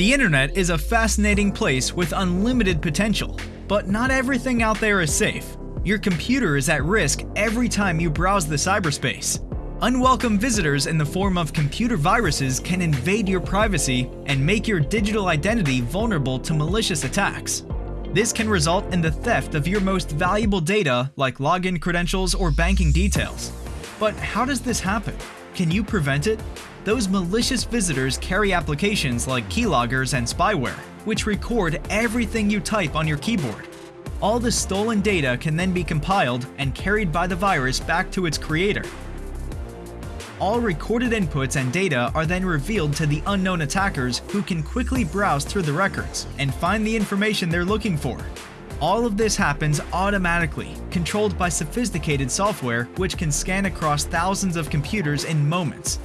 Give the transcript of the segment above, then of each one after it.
The internet is a fascinating place with unlimited potential, but not everything out there is safe. Your computer is at risk every time you browse the cyberspace. Unwelcome visitors in the form of computer viruses can invade your privacy and make your digital identity vulnerable to malicious attacks. This can result in the theft of your most valuable data like login credentials or banking details. But how does this happen? Can you prevent it? Those malicious visitors carry applications like keyloggers and spyware, which record everything you type on your keyboard. All the stolen data can then be compiled and carried by the virus back to its creator. All recorded inputs and data are then revealed to the unknown attackers who can quickly browse through the records and find the information they're looking for. All of this happens automatically, controlled by sophisticated software which can scan across thousands of computers in moments.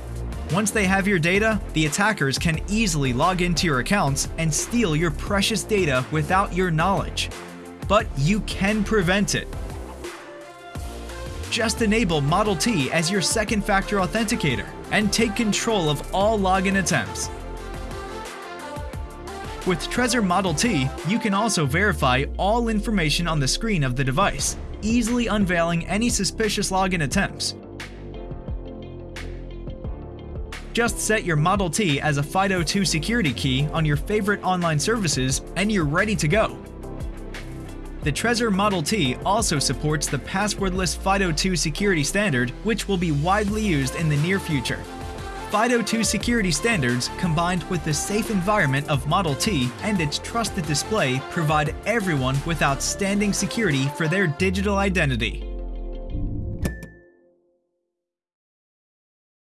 Once they have your data, the attackers can easily log into your accounts and steal your precious data without your knowledge but you can prevent it. Just enable Model T as your second factor authenticator and take control of all login attempts. With Trezor Model T, you can also verify all information on the screen of the device, easily unveiling any suspicious login attempts. Just set your Model T as a FIDO2 security key on your favorite online services and you're ready to go. The Trezor Model T also supports the passwordless FIDO2 security standard, which will be widely used in the near future. FIDO2 security standards, combined with the safe environment of Model T and its trusted display, provide everyone with outstanding security for their digital identity.